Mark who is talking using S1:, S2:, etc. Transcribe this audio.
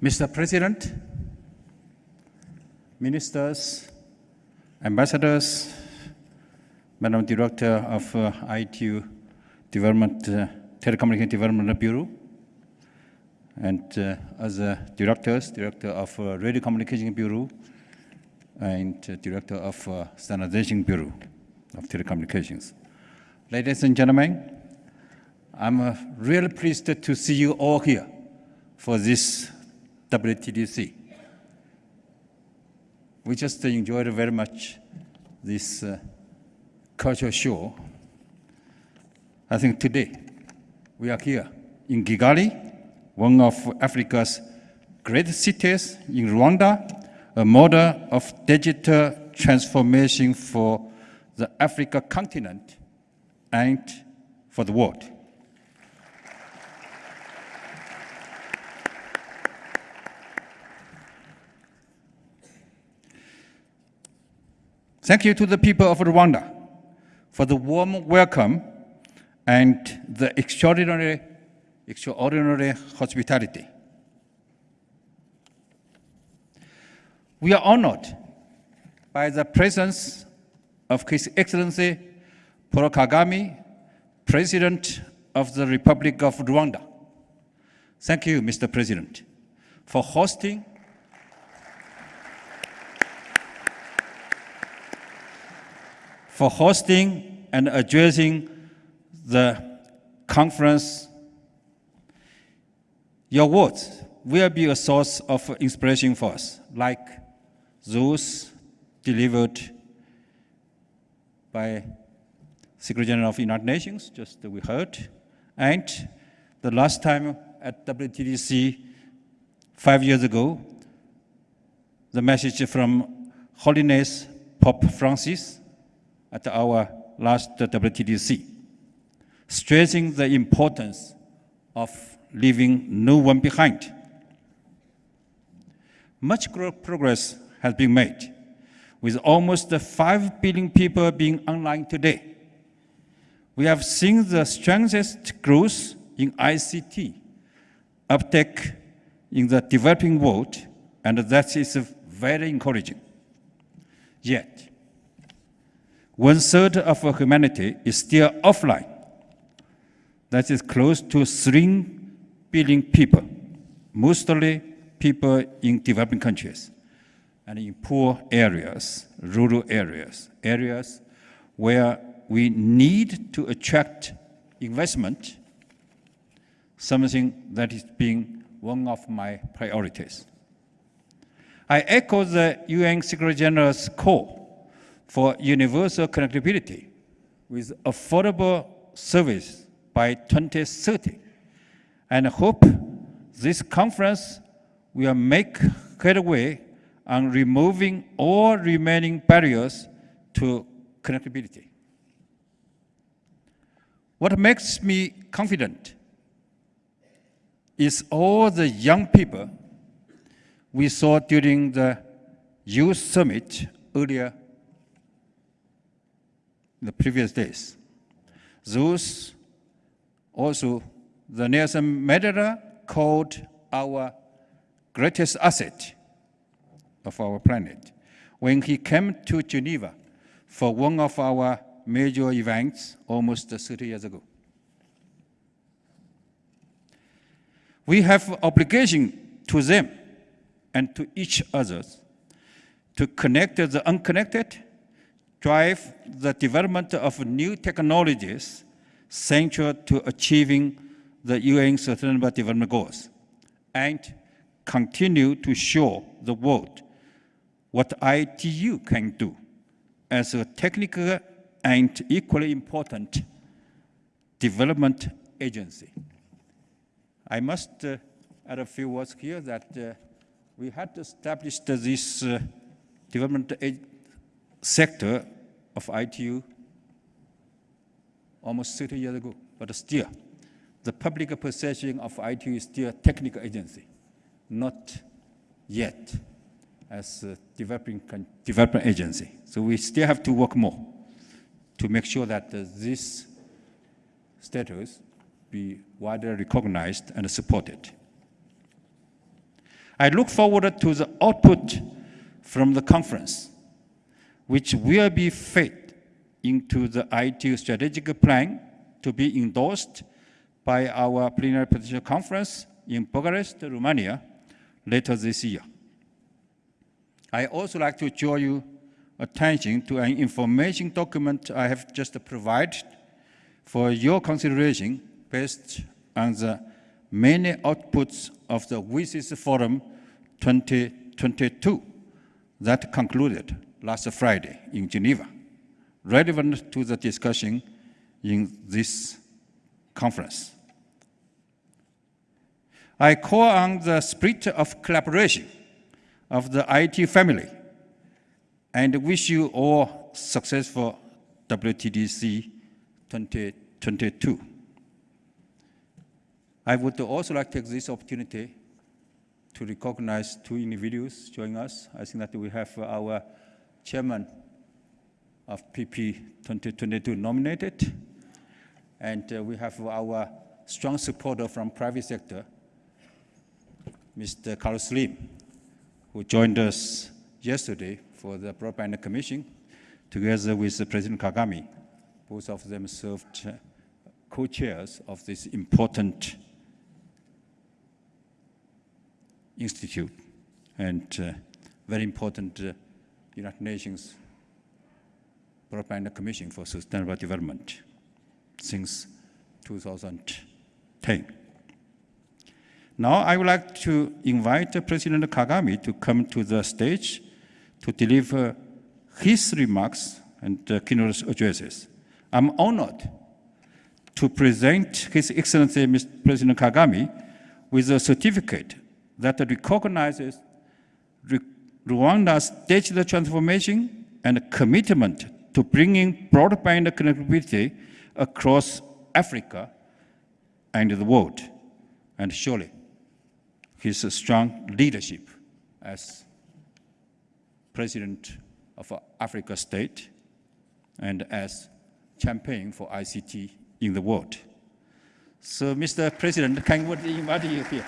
S1: Mr. President, ministers, ambassadors, Madam Director of uh, ITU Development, uh, Telecommunication Development Bureau, and uh, other directors, Director of uh, Radio Communication Bureau, and uh, Director of uh, Standardization Bureau of Telecommunications. Ladies and gentlemen, I'm uh, really pleased to see you all here for this WTDC. We just enjoyed very much this uh, cultural show. I think today we are here in Kigali, one of Africa's great cities in Rwanda, a model of digital transformation for the Africa continent and for the world. Thank you to the people of Rwanda for the warm welcome and the extraordinary, extraordinary hospitality. We are honored by the presence of His Excellency Paul Kagame, President of the Republic of Rwanda. Thank you, Mr. President, for hosting for hosting and addressing the conference. Your words will be a source of inspiration for us, like those delivered by Secretary General of the United Nations, just we heard, and the last time at WTDC five years ago, the message from Holiness Pope Francis at our last WTDC, stressing the importance of leaving no one behind. Much progress has been made, with almost 5 billion people being online today. We have seen the strongest growth in ICT uptake in the developing world, and that is very encouraging. Yet, one third of humanity is still offline. That is close to 3 billion people, mostly people in developing countries and in poor areas, rural areas, areas where we need to attract investment, something that is being one of my priorities. I echo the UN Secretary General's call for universal connectivity with affordable service by 2030 and hope this conference will make headway on removing all remaining barriers to connectivity. What makes me confident is all the young people we saw during the Youth Summit earlier the previous days. Those also the Nelson Mandela called our greatest asset of our planet when he came to Geneva for one of our major events almost 30 years ago. We have obligation to them and to each other to connect the unconnected drive the development of new technologies central to achieving the UN Sustainable Development Goals and continue to show the world what ITU can do as a technical and equally important development agency. I must uh, add a few words here that uh, we had established this uh, development sector of ITU almost 30 years ago, but still, the public perception of ITU is still a technical agency, not yet as a developing, development agency. So we still have to work more to make sure that uh, this status be widely recognized and supported. I look forward to the output from the conference, which will be fed into the ITU strategic plan to be endorsed by our plenipotentiary conference in Bucharest, Romania, later this year. I also like to draw your attention to an information document I have just provided for your consideration based on the many outputs of the WSIS Forum 2022 that concluded last Friday in Geneva, relevant to the discussion in this conference. I call on the spirit of collaboration of the ITU family and wish you all successful WTDC 2022. I would also like to take this opportunity to recognize two individuals joining us. I think that we have our chairman of PP 2022 nominated, and uh, we have our strong supporter from private sector, Mr. Carlos Slim, who joined us yesterday for the Broadband Commission, together with President Kagame. Both of them served uh, co-chairs of this important institute and uh, very important uh, United Nations Broadband Commission for Sustainable Development since 2010. Now I would like to invite President Kagame to come to the stage to deliver his remarks and uh, keynote addresses. I'm honored to present His Excellency Mr. President Kagame with a certificate that recognizes Rwanda's digital transformation and commitment to bringing broadband connectivity across Africa and the world. And surely his strong leadership as president of Africa state and as champion for ICT in the world. So, Mr. President, can we invite you here?